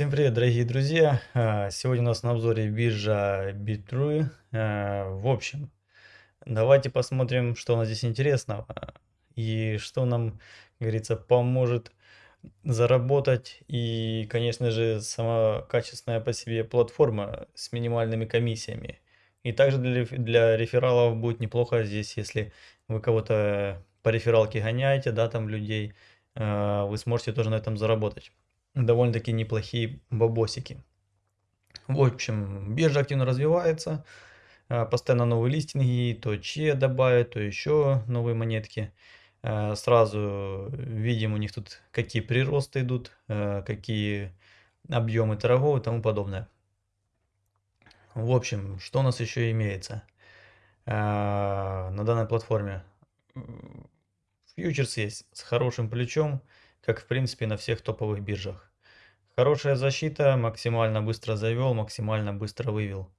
Всем привет, дорогие друзья! А, Сегодня у нас на обзоре биржа Bitrue. А, В общем, давайте посмотрим, что у нас здесь интересного и что нам, как говорится, поможет заработать. И, конечно же, сама качественная по себе платформа с минимальными комиссиями. И также для, для рефералов будет неплохо здесь, если вы кого-то по рефералке гоняете, да, там людей, вы сможете тоже на этом заработать довольно-таки неплохие бабосики. В общем, биржа активно развивается, а, постоянно новые листинги, то че добавят, то еще новые монетки. А, Сразу видим у них тут какие приросты идут, а, какие объемы торгов и тому подобное. В общем, что у нас еще имеется на данной платформе? Фьючерс есть с хорошим плечом, как в принципе на всех топовых биржах. Хорошая защита, максимально быстро завел, максимально быстро вывел.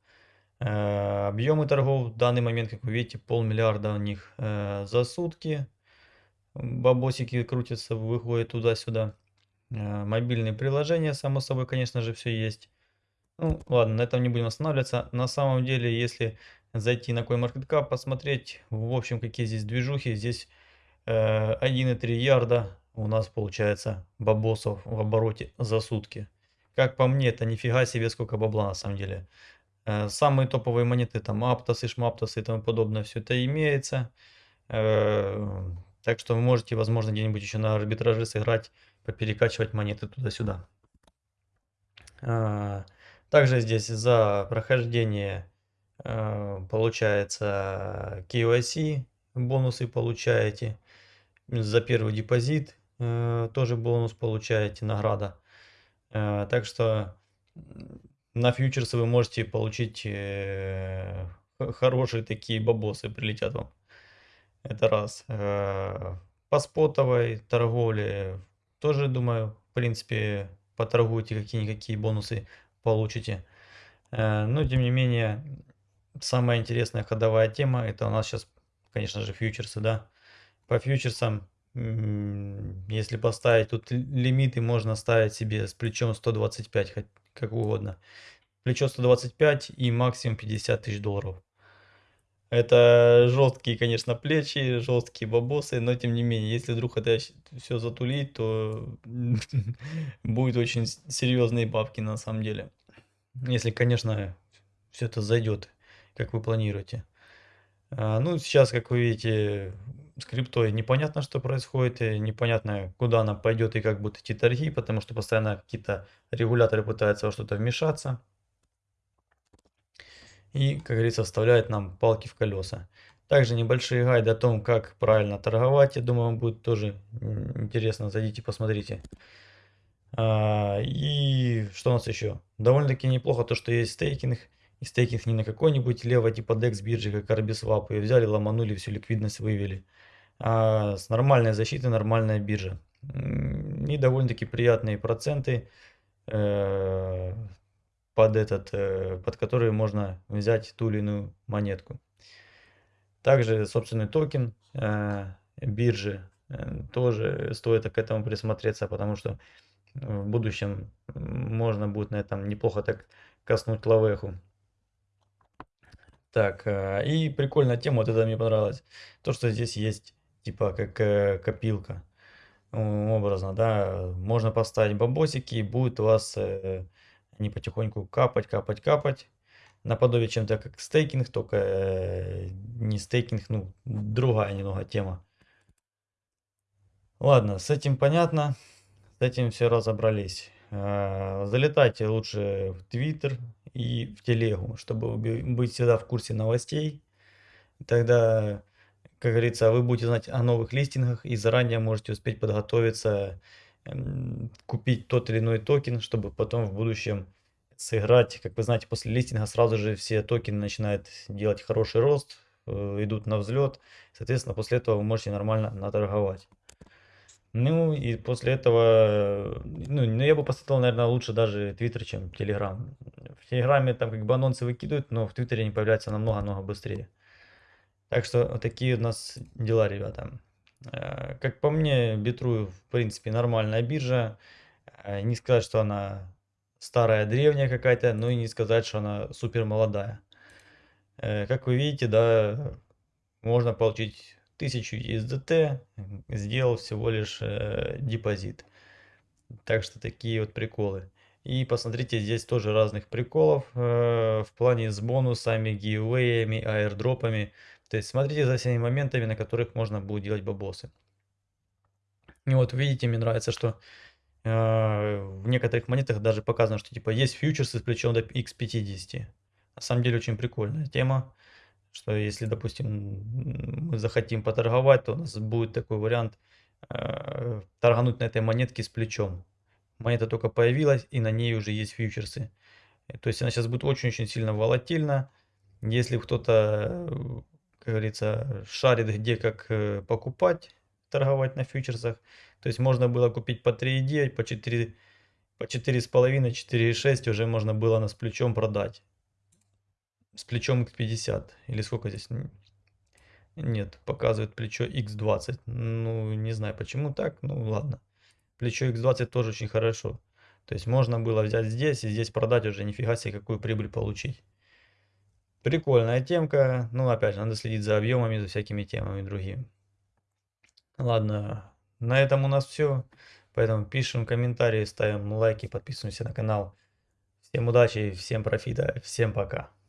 Э, Объемы торгов в данный момент, как вы видите, полмиллиарда у них э, за сутки. Бабосики крутятся, выходят туда-сюда. Э, Мобильные приложения, само собой, конечно же, все есть. Ну, ладно, на этом не будем останавливаться. На самом деле, если зайти на CoinMarketCap, посмотреть, в общем, какие здесь движухи, здесь э, 1,3 ярда у нас получается бабосов в обороте за сутки. Как по мне, это нифига себе сколько бабла на самом деле. Э, Самые топовые монеты, там Аптосы, Шмаптосы и тому подобное, все это имеется. Э, Так что вы можете, возможно, где-нибудь еще на арбитраже сыграть, поперекачивать монеты туда-сюда. А, Также здесь за прохождение э, получается KYC, бонусы получаете. За первый депозит э, тоже бонус получаете, награда. Э, Так что на фьючерсы вы можете получить э, хорошие такие бабосы прилетят вам. Это раз. Э, По спотовой торговле тоже, думаю, в принципе, поторгуйте, какие-никакие бонусы получите. Э, Но, тем не менее, самая интересная ходовая тема, это у нас сейчас, конечно же, фьючерсы, да. По фьючерсам, если поставить, тут лимиты можно ставить себе с плечом 125, хоть как угодно. Плечо 125 и максимум 50 тысяч долларов. Это жесткие, конечно, плечи, жесткие бабосы, но тем не менее, если вдруг это все затулить, то будет очень серьезные бабки на самом деле. Если, конечно, все это зайдет, как вы планируете. А, Ну, сейчас, как вы видите, с криптой непонятно, что происходит, и непонятно, куда она пойдет и как будут идти торги, потому что постоянно какие-то регуляторы пытаются во что-то вмешаться и, как говорится, вставляет нам палки в колеса. Также небольшие гайды о том, как правильно торговать, я думаю, вам будет тоже интересно. Зайдите, посмотрите. А, И что у нас еще? Довольно-таки неплохо то, что есть стейкинг. И стейкинг не на какой-нибудь лево типа DEX биржи, как Arbiswap. И взяли, ломанули, всю ликвидность вывели. А с нормальной защитой, нормальная биржа. И довольно-таки приятные проценты э, под этот, э, под который можно взять ту или иную монетку. Также собственный токен э, биржи э, тоже стоит к этому присмотреться, потому что в будущем можно будет на этом неплохо так коснуть лавеху. Так, э, и прикольная тема, вот это мне понравилось. То, что здесь есть типа как э, копилка. Образно, да, можно поставить бабосики, и будет у вас э, они потихоньку капать, капать, капать. Наподобие чем-то как стейкинг, только э, не стейкинг, ну, другая немного тема. Ладно, с этим понятно, с этим все разобрались. Э, Залетайте лучше в Твиттер и в Телегу, чтобы быть всегда в курсе новостей. Тогда, как говорится, вы будете знать о новых листингах и заранее можете успеть подготовиться, купить тот или иной токен, чтобы потом в будущем сыграть. Как вы знаете, после листинга сразу же все токены начинают делать хороший рост, э, идут на взлет. Соответственно, после этого вы можете нормально наторговать. Ну и после этого, ну, ну, я бы посоветовал, наверное, лучше даже Твиттер, чем Телеграм. В Телеграме там как бы анонсы выкидывают, но в Твиттере они появляются намного-намного быстрее. Так что вот такие у нас дела, ребята. Э, Как по мне, Битрую, в принципе, нормальная биржа. Э, Не сказать, что она старая, древняя какая-то, но и не сказать, что она супер молодая. Э, как вы видите, да, можно получить 1000 USDT, сделал всего лишь э, депозит. Так что такие вот приколы. И посмотрите, здесь тоже разных приколов э, в плане с бонусами, гивеями, аирдропами. То есть смотрите за всеми моментами, на которых можно будет делать бабосы. И вот видите, мне нравится, что э, в некоторых монетах даже показано, что типа есть фьючерсы с плечом до x50. На самом деле очень прикольная тема, что если, допустим, мы захотим поторговать, то у нас будет такой вариант э, торгануть на этой монетке с плечом. Монета только появилась, и на ней уже есть фьючерсы. Э, то есть она сейчас будет очень-очень сильно волатильна. Если кто-то, как говорится, шарит где как э, покупать, торговать на фьючерсах, то есть можно было купить по 3,9, по 4, по 4,5, 4,6 уже можно было на с плечом продать. С плечом x50. Или сколько здесь? Нет, показывает плечо x20. Ну, не знаю почему так, ну ладно плечо X20 тоже очень хорошо. То есть можно было взять здесь и здесь продать уже нифига себе какую прибыль получить. Прикольная темка. Ну, опять же, надо следить за объемами, за всякими темами другими. Ладно, на этом у нас все. Поэтому пишем комментарии, ставим лайки, подписываемся на канал. Всем удачи, всем профита, всем пока.